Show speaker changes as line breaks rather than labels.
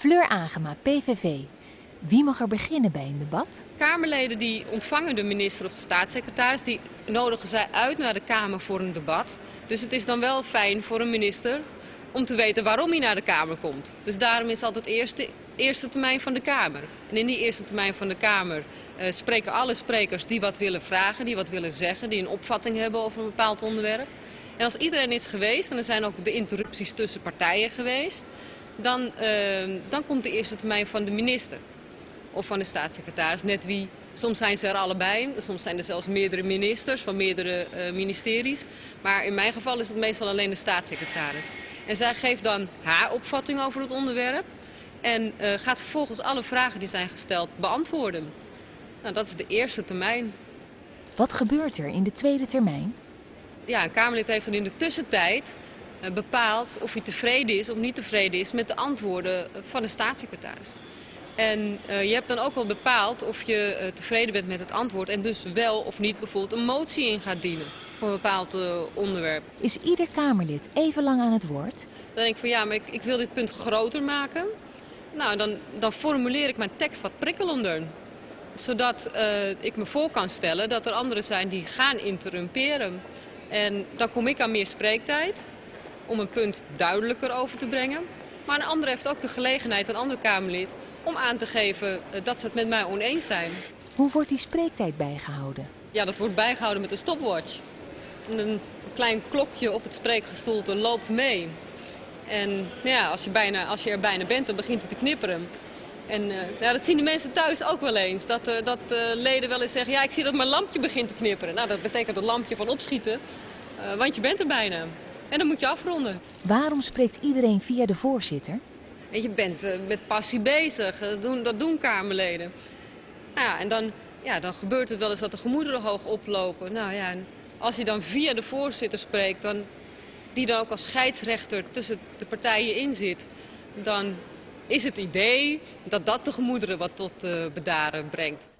Fleur Agema, PVV. Wie mag er beginnen bij een debat?
Kamerleden die ontvangen de minister of de staatssecretaris, die nodigen zij uit naar de Kamer voor een debat. Dus het is dan wel fijn voor een minister om te weten waarom hij naar de Kamer komt. Dus daarom is altijd eerste, eerste termijn van de Kamer. En in die eerste termijn van de Kamer uh, spreken alle sprekers die wat willen vragen, die wat willen zeggen, die een opvatting hebben over een bepaald onderwerp. En als iedereen is geweest, en er zijn ook de interrupties tussen partijen geweest, dan, uh, dan komt de eerste termijn van de minister of van de staatssecretaris. Net wie, soms zijn ze er allebei, soms zijn er zelfs meerdere ministers van meerdere uh, ministeries. Maar in mijn geval is het meestal alleen de staatssecretaris. En zij geeft dan haar opvatting over het onderwerp en uh, gaat vervolgens alle vragen die zijn gesteld beantwoorden. Nou, dat is de eerste termijn.
Wat gebeurt er in de tweede termijn?
Ja, een Kamerlid heeft dan in de tussentijd uh, bepaald of hij tevreden is of niet tevreden is met de antwoorden van de staatssecretaris. En uh, je hebt dan ook wel bepaald of je uh, tevreden bent met het antwoord en dus wel of niet bijvoorbeeld een motie in gaat dienen voor een bepaald uh, onderwerp.
Is ieder Kamerlid even lang aan het woord?
Dan denk ik van ja, maar ik, ik wil dit punt groter maken. Nou, dan, dan formuleer ik mijn tekst wat prikkelender. Zodat ik me voor kan stellen dat er anderen zijn die gaan interrumperen. En dan kom ik aan meer spreektijd om een punt duidelijker over te brengen. Maar een ander heeft ook de gelegenheid, een ander Kamerlid, om aan te geven dat ze het met mij oneens zijn.
Hoe wordt die spreektijd bijgehouden?
Ja, dat wordt bijgehouden met een stopwatch. Een klein klokje op het spreekgestoelte loopt mee. En ja, als je, bijna, als je er bijna bent, dan begint het te knipperen. En uh, ja, dat zien de mensen thuis ook wel eens. Dat, uh, dat uh, leden wel eens zeggen, ja, ik zie dat mijn lampje begint te knipperen. Nou, dat betekent het lampje van opschieten, want je bent er bijna. En dan moet je afronden.
Waarom spreekt iedereen via de voorzitter?
En je bent uh, met passie bezig, dat doen, dat doen Kamerleden. Nou ja, en dan, ja, dan gebeurt het wel eens dat de gemoederen hoog oplopen. Nou ja, en als je dan via de voorzitter spreekt, dan, die dan ook als scheidsrechter tussen de partijen in zit... dan is het idee dat dat de gemoederen wat tot uh, bedaren brengt.